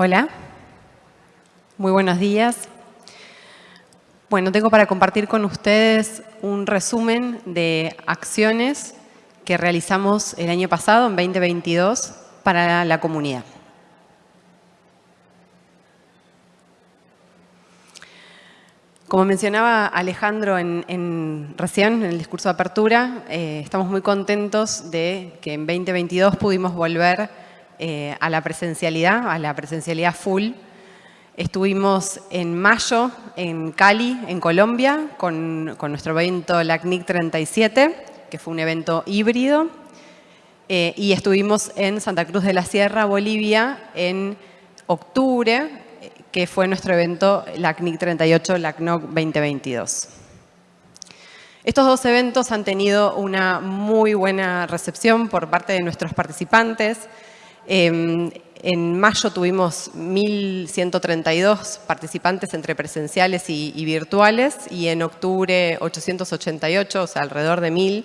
Hola, muy buenos días. Bueno, tengo para compartir con ustedes un resumen de acciones que realizamos el año pasado, en 2022, para la comunidad. Como mencionaba Alejandro en, recién, en el discurso de apertura, eh, estamos muy contentos de que en 2022 pudimos volver eh, a la presencialidad, a la presencialidad full. Estuvimos en mayo en Cali, en Colombia, con, nuestro evento LACNIC 37, que fue un evento híbrido. Eh, y estuvimos en Santa Cruz de la Sierra, Bolivia, en octubre, que fue nuestro evento LACNIC 38, LACNOC 2022. Estos dos eventos han tenido una muy buena recepción por parte de nuestros participantes. Em, en mayo tuvimos 1.132 participantes entre presenciales y, virtuales y en octubre 888, o sea, alrededor de 1.000.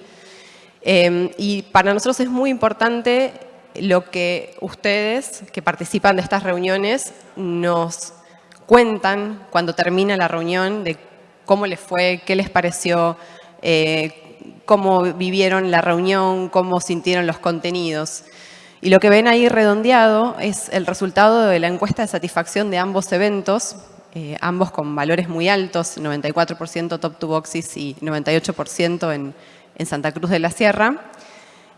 Em, y para nosotros es muy importante lo que ustedes que participan de estas reuniones nos cuentan cuando termina la reunión de cómo les fue, qué les pareció, eh, cómo vivieron la reunión, cómo sintieron los contenidos. Y lo que ven ahí redondeado es el resultado de la encuesta de satisfacción de ambos eventos, eh, ambos con valores muy altos, 94% top to boxes y 98% en, Santa Cruz de la Sierra.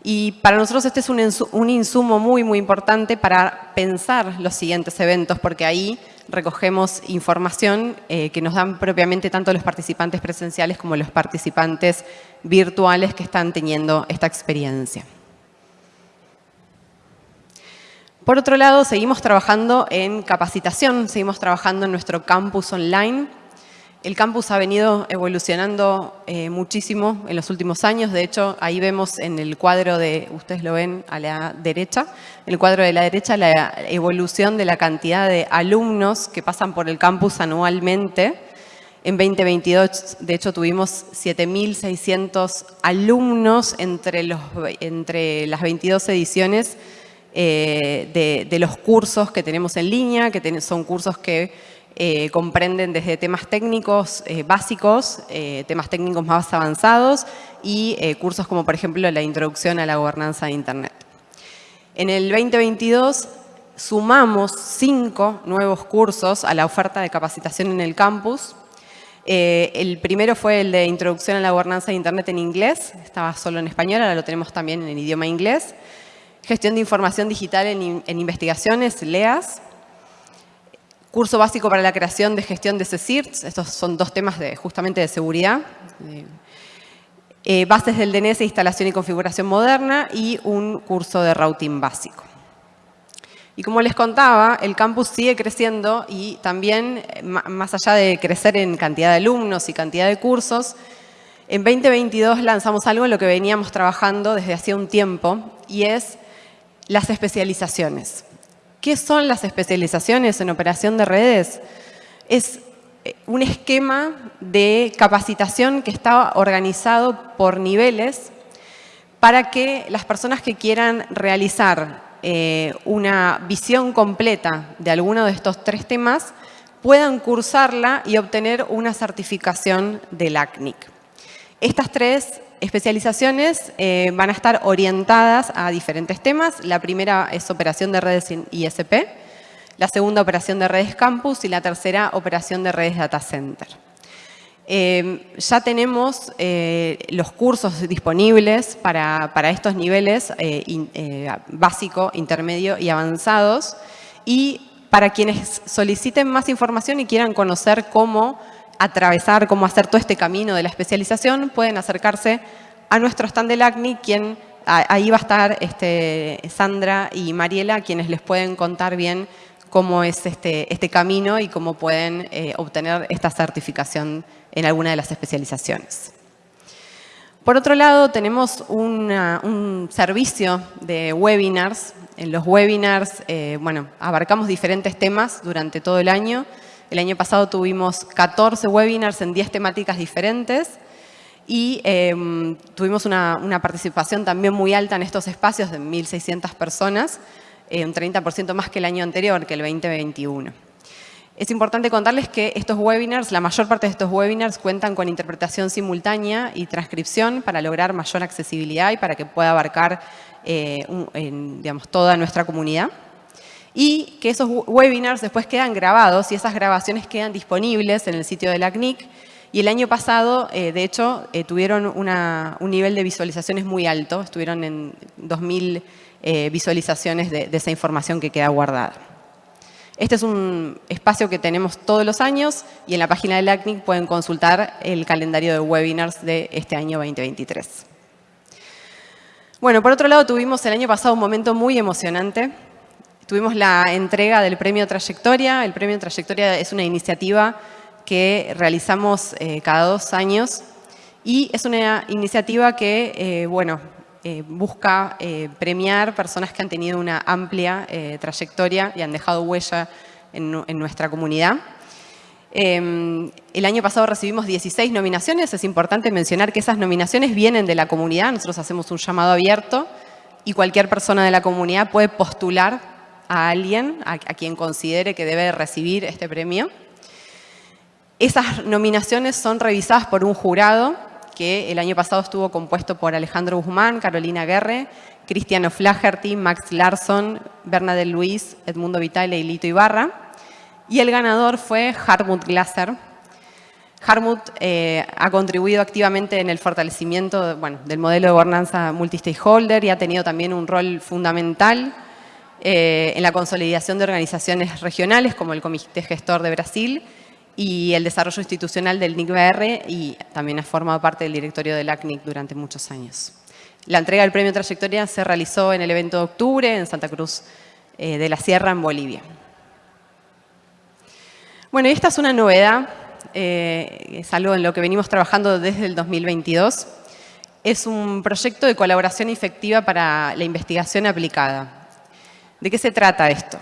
Y para nosotros este es un, insumo muy, muy importante para pensar los siguientes eventos, porque ahí recogemos información eh, que nos dan propiamente tanto los participantes presenciales como los participantes virtuales que están teniendo esta experiencia. Por otro lado, seguimos trabajando en capacitación, seguimos trabajando en nuestro campus online. El campus ha venido evolucionando eh, muchísimo en los últimos años. De hecho, ahí vemos en el cuadro de, ustedes lo ven a la derecha, en el cuadro de la derecha la evolución de la cantidad de alumnos que pasan por el campus anualmente. En 2022, de hecho, tuvimos 7.600 alumnos entre, las 22 ediciones eh, de, los cursos que tenemos en línea, que son cursos que eh, comprenden desde temas técnicos eh, básicos, temas técnicos más avanzados y cursos como por ejemplo la introducción a la gobernanza de Internet. En el 2022 sumamos cinco nuevos cursos a la oferta de capacitación en el campus. el primero fue el de Introducción a la Gobernanza de Internet en inglés, estaba solo en español, ahora lo tenemos también en el idioma inglés. Gestión de Información Digital en, Investigaciones, LEAS. Curso básico para la creación de gestión de CSIRTs. Estos son dos temas justamente de seguridad. Eh, bases del DNS, instalación y configuración moderna y un curso de routing básico. Y como les contaba, el campus sigue creciendo y también, eh, más allá de crecer en cantidad de alumnos y cantidad de cursos, en 2022 lanzamos algo en lo que veníamos trabajando desde hacía un tiempo y es las especializaciones. ¿Qué son las especializaciones en operación de redes? Es eh, un esquema de capacitación que está organizado por niveles para que las personas que quieran realizar eh, una visión completa de alguno de estos tres temas puedan cursarla y obtener una certificación del ACNIC. Estas tres especializaciones eh, van a estar orientadas a diferentes temas. La primera es operación de redes ISP, la segunda operación de redes campus y la tercera operación de redes data center. Eh, ya tenemos eh, los cursos disponibles para, para estos niveles básico, intermedio y avanzados y para quienes soliciten más información y quieran conocer cómo atravesar, cómo hacer todo este camino de la especialización, pueden acercarse a nuestro stand del ACNI, quien ahí va a estar este, Sandra y Mariela, quienes les pueden contar bien cómo es este, este camino y cómo pueden eh, obtener esta certificación en alguna de las especializaciones. Por otro lado, tenemos un servicio de webinars. En los webinars, eh, bueno, abarcamos diferentes temas durante todo el año. El año pasado tuvimos 14 webinars en 10 temáticas diferentes y em, tuvimos una, participación también muy alta en estos espacios de 1.600 personas. un 30% más que el año anterior, que el 2021. Es importante contarles que estos webinars, la mayor parte de estos webinars cuentan con interpretación simultánea y transcripción para lograr mayor accesibilidad y para que pueda abarcar eh, digamos, toda nuestra comunidad. Y que esos webinars después quedan grabados y esas grabaciones quedan disponibles en el sitio de la. Y el año pasado, eh, de hecho, eh, tuvieron un nivel de visualizaciones muy alto. Estuvieron en 2.000 visualizaciones de esa información que queda guardada. Este es un espacio que tenemos todos los años y en la página del ACNIC pueden consultar el calendario de webinars de este año 2023. Bueno, por otro lado tuvimos el año pasado un momento muy emocionante. Tuvimos la entrega del Premio Trayectoria. El Premio Trayectoria es una iniciativa que realizamos eh, cada dos años y es una iniciativa que, eh, bueno, eh, busca premiar personas que han tenido una amplia trayectoria y han dejado huella en, nuestra comunidad. Em, el año pasado recibimos 16 nominaciones. Es importante mencionar que esas nominaciones vienen de la comunidad. Nosotros hacemos un llamado abierto y cualquier persona de la comunidad puede postular a alguien a quien considere que debe recibir este premio. Esas nominaciones son revisadas por un jurado que el año pasado estuvo compuesto por Alejandro Guzmán, Carolina Guerre, Cristiano Flaherty, Max Larson, Bernadette Luis, Edmundo Vitale y Lito Ibarra. Y el ganador fue Harmut Glaser. Harmut eh, ha contribuido activamente en el fortalecimiento del modelo de gobernanza multi-stakeholder y ha tenido también un rol fundamental eh, en la consolidación de organizaciones regionales como el Comité Gestor de Brasil y el desarrollo institucional del NICBR y también ha formado parte del directorio del ACNIC durante muchos años. La entrega del premio Trayectoria se realizó en el evento de octubre en Santa Cruz eh, de la Sierra, en Bolivia. Bueno, esta es una novedad, eh, es algo en lo que venimos trabajando desde el 2022. Es un proyecto de colaboración efectiva para la investigación aplicada. ¿De qué se trata esto?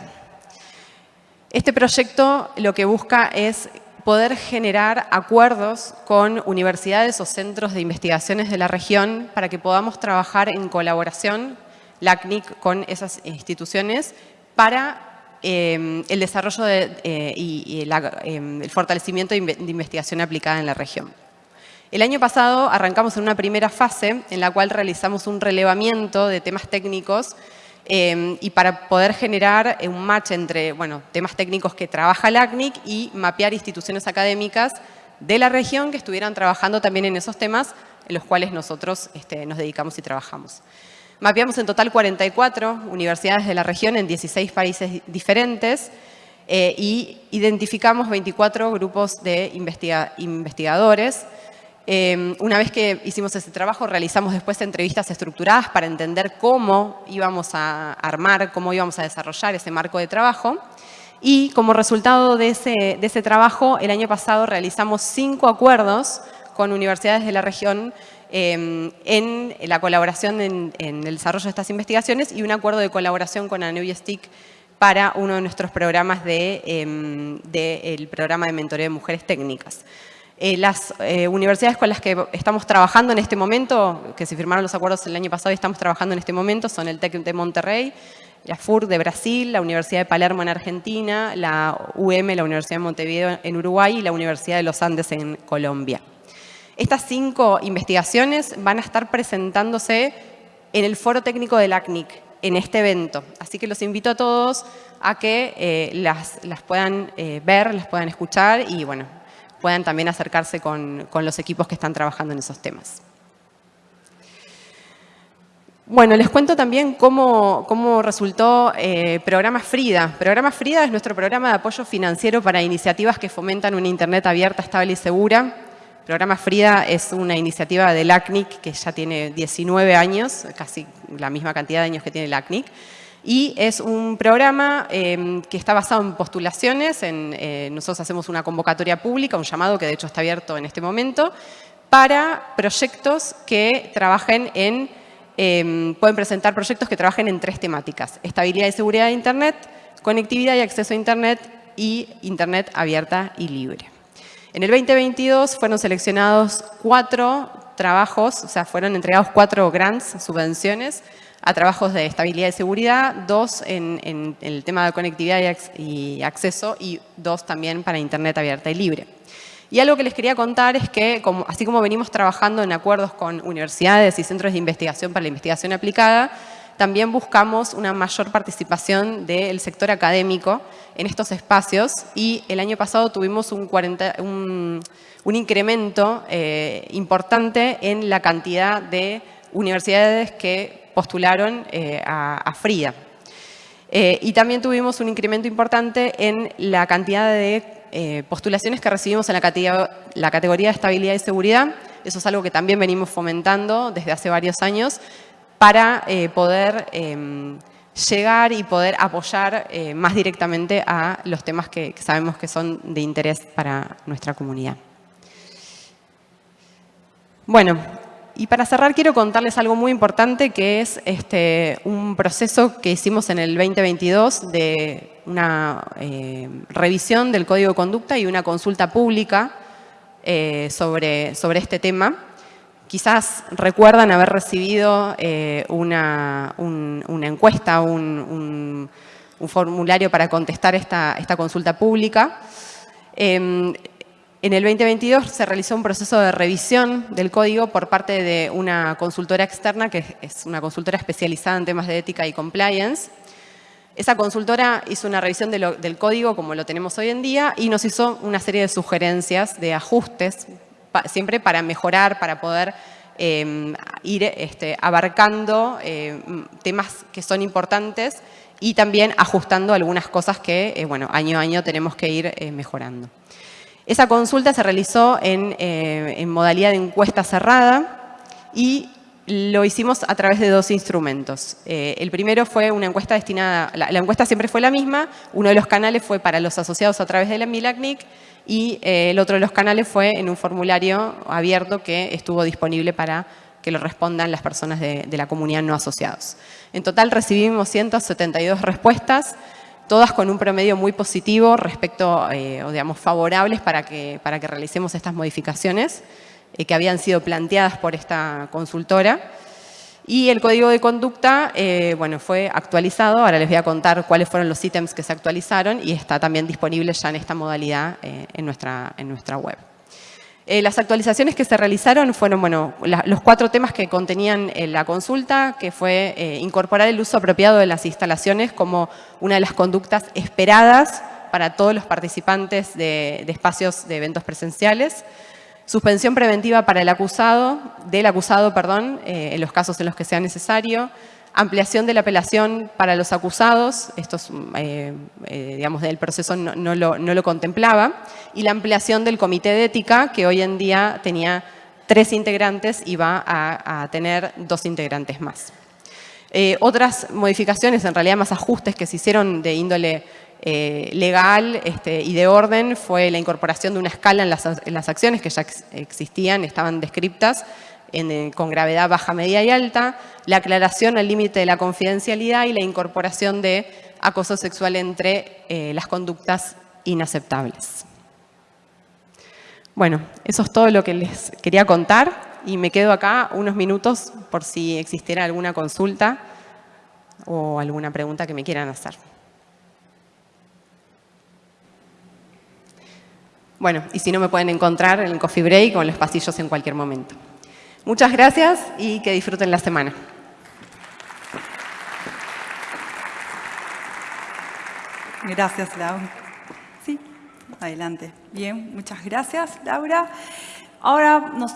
Este proyecto lo que busca es poder generar acuerdos con universidades o centros de investigaciones de la región para que podamos trabajar en colaboración, la CNIC, con esas instituciones para eh, el desarrollo eh, y, eh, el fortalecimiento de investigación aplicada en la región. El año pasado arrancamos en una primera fase en la cual realizamos un relevamiento de temas técnicos Em, y para poder generar un match entre bueno, temas técnicos que trabaja el ACNIC y mapear instituciones académicas de la región que estuvieran trabajando también en esos temas en los cuales nosotros este, nos dedicamos y trabajamos. Mapeamos en total 44 universidades de la región en 16 países diferentes eh, y identificamos 24 grupos de investigadores Em, una vez que hicimos ese trabajo, realizamos después entrevistas estructuradas para entender cómo íbamos a armar, cómo íbamos a desarrollar ese marco de trabajo. Y como resultado de ese, trabajo, el año pasado realizamos cinco acuerdos con universidades de la región em, en la colaboración en, el desarrollo de estas investigaciones y un acuerdo de colaboración con Stick para uno de nuestros programas del de, programa de mentoría de mujeres técnicas. Eh, las eh, universidades con las que estamos trabajando en este momento, que se firmaron los acuerdos el año pasado y estamos trabajando en este momento, son el TEC de Monterrey, la FUR de Brasil, la Universidad de Palermo en Argentina, la UM, la Universidad de Montevideo en Uruguay y la Universidad de los Andes en Colombia. Estas cinco investigaciones van a estar presentándose en el foro técnico del ACNIC, en este evento. Así que los invito a todos a que eh, las, puedan ver, las puedan escuchar y bueno, puedan también acercarse con, los equipos que están trabajando en esos temas. Bueno, les cuento también cómo, resultó eh, Programa Frida. Programa Frida es nuestro programa de apoyo financiero para iniciativas que fomentan una Internet abierta, estable y segura. Programa Frida es una iniciativa del ACNIC que ya tiene 19 años, casi la misma cantidad de años que tiene el ACNIC. Y es un programa em, que está basado en postulaciones. En, eh, nosotros hacemos una convocatoria pública, un llamado que de hecho está abierto en este momento, para proyectos que trabajen en, em, pueden presentar proyectos que trabajen en tres temáticas. Estabilidad y seguridad de Internet, conectividad y acceso a Internet y Internet abierta y libre. En el 2022 fueron seleccionados cuatro trabajos, o sea, fueron entregados cuatro grants, subvenciones, a trabajos de estabilidad y seguridad, dos en, el tema de conectividad y, acceso y dos también para Internet abierta y libre. Y algo que les quería contar es que, así como venimos trabajando en acuerdos con universidades y centros de investigación para la investigación aplicada, también buscamos una mayor participación del sector académico en estos espacios y el año pasado tuvimos un, incremento eh, importante en la cantidad de universidades que postularon eh, a, FRIA. Eh, y también tuvimos un incremento importante en la cantidad de eh, postulaciones que recibimos en la categoría, la categoría de estabilidad y seguridad. Eso es algo que también venimos fomentando desde hace varios años para poder em, llegar y poder apoyar más directamente a los temas que sabemos que son de interés para nuestra comunidad. Bueno, y para cerrar quiero contarles algo muy importante que es este, un proceso que hicimos en el 2022 de una eh, revisión del Código de Conducta y una consulta pública eh, sobre, sobre este tema. Quizás recuerdan haber recibido eh, una, una, encuesta, un, un, formulario para contestar esta, esta consulta pública. En el 2022 se realizó un proceso de revisión del código por parte de una consultora externa, que es una consultora especializada en temas de ética y compliance. Esa consultora hizo una revisión del código como lo tenemos hoy en día y nos hizo una serie de sugerencias, de ajustes, siempre para mejorar, para poder em, ir este, abarcando em, temas que son importantes y también ajustando algunas cosas que, eh, bueno, año a año tenemos que ir eh, mejorando. Esa consulta se realizó en, eh, modalidad de encuesta cerrada y lo hicimos a través de dos instrumentos. Eh, el primero fue una encuesta destinada, la, encuesta siempre fue la misma, uno de los canales fue para los asociados a través de la MILACNIC y eh, el otro de los canales fue en un formulario abierto que estuvo disponible para que lo respondan las personas de, de la comunidad no asociados. En total recibimos 172 respuestas, todas con un promedio muy positivo respecto, eh, o digamos, favorables para que, para que realicemos estas modificaciones eh, que habían sido planteadas por esta consultora. Y el código de conducta, eh, bueno, fue actualizado. Ahora les voy a contar cuáles fueron los ítems que se actualizaron y está también disponible ya en esta modalidad en, nuestra, en nuestra web. Eh, las actualizaciones que se realizaron fueron bueno, los cuatro temas que contenían eh, la consulta, que fue eh, incorporar el uso apropiado de las instalaciones como una de las conductas esperadas para todos los participantes de, espacios de eventos presenciales, suspensión preventiva para el acusado, del acusado, perdón, en los casos en los que sea necesario, ampliación de la apelación para los acusados, esto es, eh, eh, digamos, del proceso no, lo, contemplaba, y la ampliación del comité de ética, que hoy en día tenía tres integrantes y va a, tener dos integrantes más. Eh, otras modificaciones, en realidad más ajustes que se hicieron de índole legal este, y de orden, fue la incorporación de una escala en las, en las acciones que ya existían, estaban descriptas, con gravedad baja, media y alta, la aclaración al límite de la confidencialidad y la incorporación de acoso sexual entre eh, las conductas inaceptables. Bueno, eso es todo lo que les quería contar y me quedo acá unos minutos por si existiera alguna consulta o alguna pregunta que me quieran hacer. Bueno, y si no me pueden encontrar en el coffee break o en los pasillos en cualquier momento. Muchas gracias y que disfruten la semana. Gracias, Laura. Sí, adelante. Bien, muchas gracias, Laura. Ahora nos